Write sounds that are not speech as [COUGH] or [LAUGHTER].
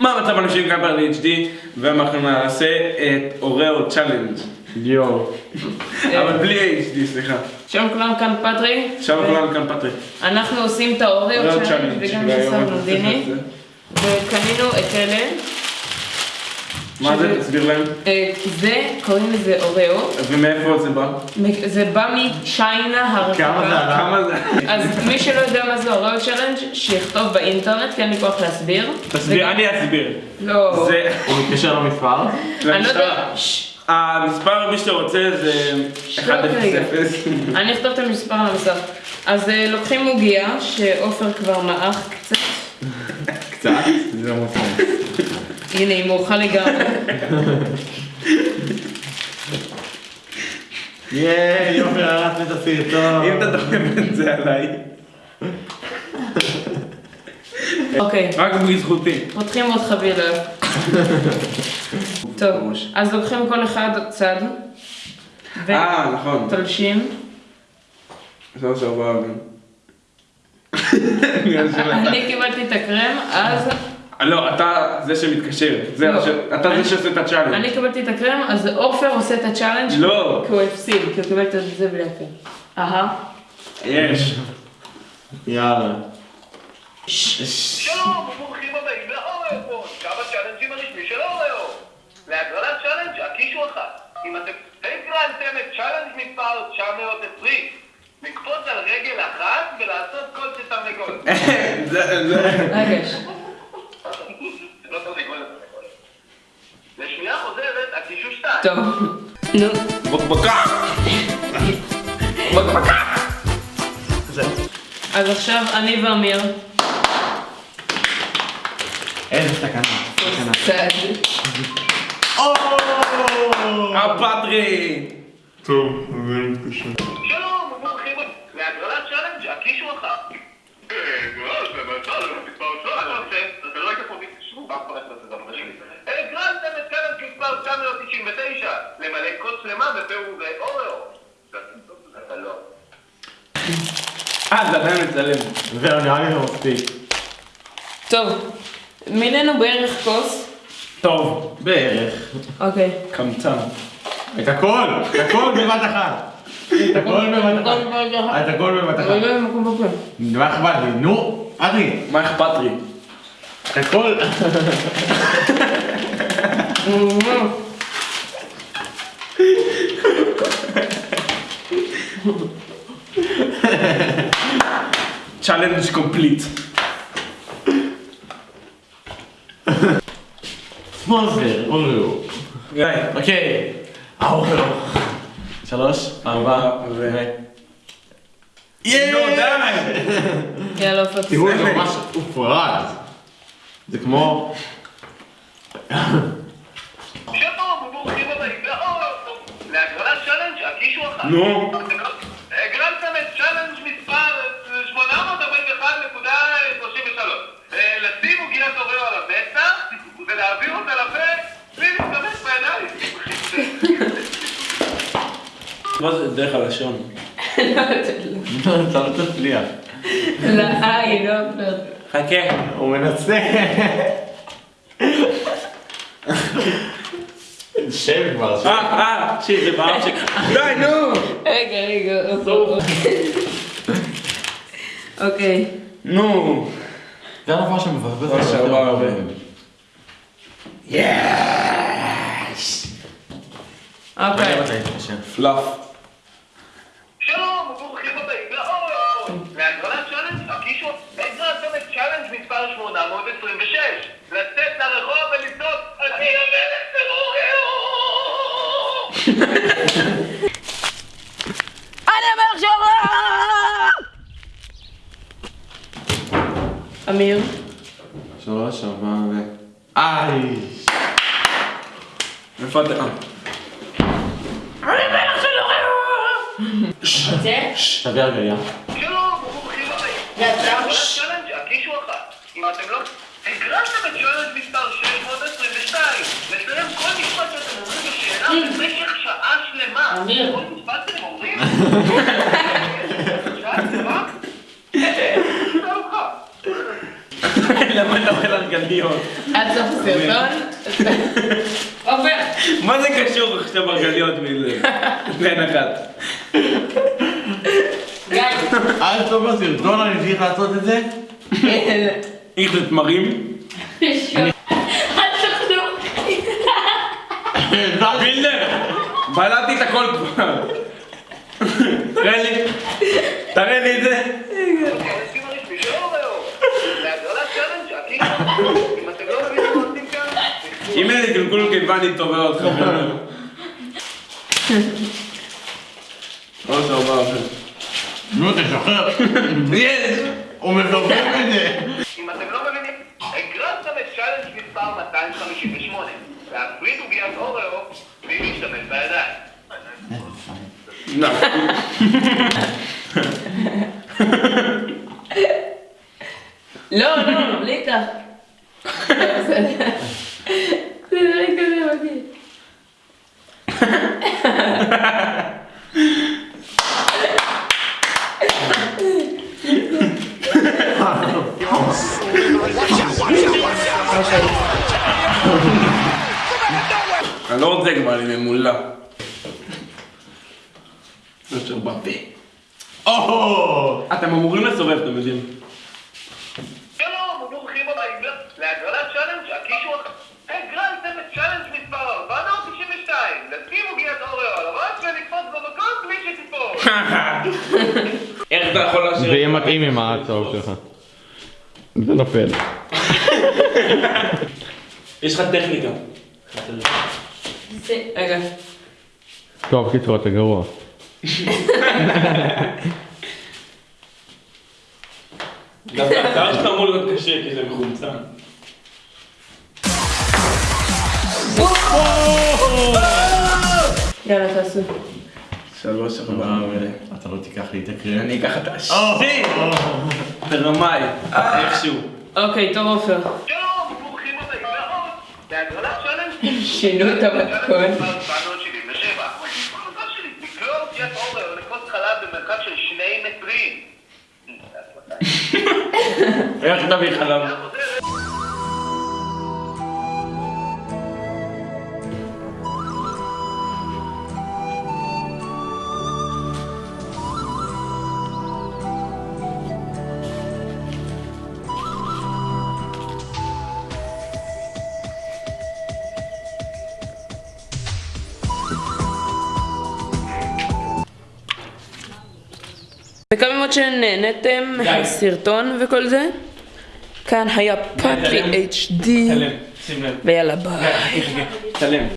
מה המצב אנשים כאן ב-HD ואנחנו נעשה את Oreo challenge יואו. אבל בלי HD סליחה. שלום כולם, כאן פטרי. עכשיו כולנו כאן פטרי. אנחנו עושים את ה Oreo Oreo challenge וגם את זה. וקנינו את אלה. מה זה? תסביר להם. אה, זה, קוראים לזה אוריו. ומאיפה זה בא? זה בא מ China הרחבה. כמה זה עלה? כמה זה? אז מי שלא יודע מה זה Oreo challenge שיכתוב באינטרנט, כי אין לי כוח להסביר. תסביר, אני אסביר. לא. זה... הוא מתקשר למספר? אני לא למשטרה. יודע. המספר מי שאתה רוצה זה שתוק רגע. 1-0-0. אני אכתוב את המספר על המסך. אז אה, לוקחים עוגיה, שעופר כבר מעך קצת. קצת? זה לא מופיע. הנה, היא מורחה לגמרי. ייי, יופי, הרסת את הסרטון. אם אתה דוחף את זה עליי. אוקיי, רק בזכותי. פותחים עוד חבילה. טוב. אז לוקחים כל אחד צד. אה, נכון. ותולשים. שלוש אתה. אני קיבלתי את הקרם, אז לא, אתה זה שמתקשר. זה לא. ש- אתה אני- זה שעושה את ה challenge. אני קיבלתי את הקרם, אז עופר עושה את ה challenge. לא. כי הוא הפסיד, כי הוא קיבל את זה בלי הקרם. אהה. יש. יאללה. שלום, וברוכים הבאים לאוריו כמה צ'אלנג'ים הרשמי של אוריו. להגרלת challenge הקישו אחת. אם אתם הגרלתם את challenge מספר 920, לקפוץ על רגל אחת ולעשות כל שתרנגול. [LAUGHS] זה, זה. רגע, ש- זה לא תרנגול, זה תרנגול. לשנייה חוזרת, הקישו שתיים. טוב. נו. בקבקה. בקבקה. אז עכשיו אני ואמיר. איזה סכנה. סכנה. הפטרי. טוב, זה מתקשר. הגרלתם את challenge מספר 999, למלא כוס שלמה בפירורי אוריו. אתה לא. אה, זה עדיין מצלם. זהו, נראה לי זה מספיק. טוב. מילאנו בערך כוס. טוב. בערך. אוקיי. קמצן. את הכל! את הכל בבת אחת! את הכל בבת אחת. את הכל בבת אחת. מקום בפה. מה אכפת לי? נו, אדרי. מה אכפת לי? הכל. challenge complete. Sponsor, אוריו. אוקיי. האוריו. שלוש, ארבע, ו... נו די. [LAUGHS] יאללה, עופר. תראו, ממש הופרד. זה כמו... שלום, וברוכים הבאים לאוריו. להגרלת challenge הקישו אחת. נו. הגרלתם את challenge מספר 841.33. אה, לשים עוגיית אוריו על המצח ולהעביר אותה לפה בלי להשתמש בידיים. מה זה דרך הלשון? אתה [LAUGHS] לא תצליח. לעין, לא עופר. חכה. הוא מנסה. שב כבר, שב. אה, אה, שיט, זה באף שלי. די, נו. רגע, רגע, עופר. אוקיי. נו. זה הדבר שמבזבז שלוש, יותר ארבע, הרבה. ו- אוקיי. מתי תתקשר? פלאף. אמיר. שלוש, ארבע, ו... איי! איפה אתה? זה? תביא הרגליה. שלום, וברוכים הבאים. להגרלת challenge הקישו אחת. אם אתם לא... הגרלתם את challenge מספר 622. לסיים כל משפט שאתם אומרים בשאלה במשך שעה שלמה. אמיר. כל משפט שאתם אומרים? למה אתה אוכל ארגליות? עד סוף הסרטון. עובר. מה זה קשור עכשיו ארגליות מזה? בין אחת. גיא. עד סוף הסרטון אני צריך לעשות את זה? איך זה תמרים? וילנר! בלעתי את הכל כבר. תראה לי. תראה לי את זה. אם לא איזה קלקול קיבה אני תובע אותך. או סבבה. נו תשחרר. יש! הוא מזרזם את זה. אם אתם לא מבינים, הגרלתם את challenge מספר 258. להפריד עוגיית אוריו בלי להשתמש בידיים. לא. לא, לא, בלי כך. בסדר. זה נראה כזה מגעיל. אני לא רוצה כבר, אני ממולא. אשר בפה. או! אתם אמורים לסובב, אתם יודעים. שלום, אתה יכול להשאיר... זה יהיה מתאים עם ההצעות שלך. זה נופל. יש לך טכניקה. רגע. טוב, קיצור, אתה גרוע. דווקא השיער שלך אמור להיות קשה כי זה מחומצן. יאללה, תעשו. שלוש ארבע. אתה לא תיקח לי את הקריאה. אני אקח את השיר! ברמאי. איכשהו. אוקיי, טוב עופר. שינו את המתכון. מספר 777. המטרה מקווים מאוד שנהניתם מהסרטון וכל זה. כאן היה פאטרי HD. ויאללה ביי.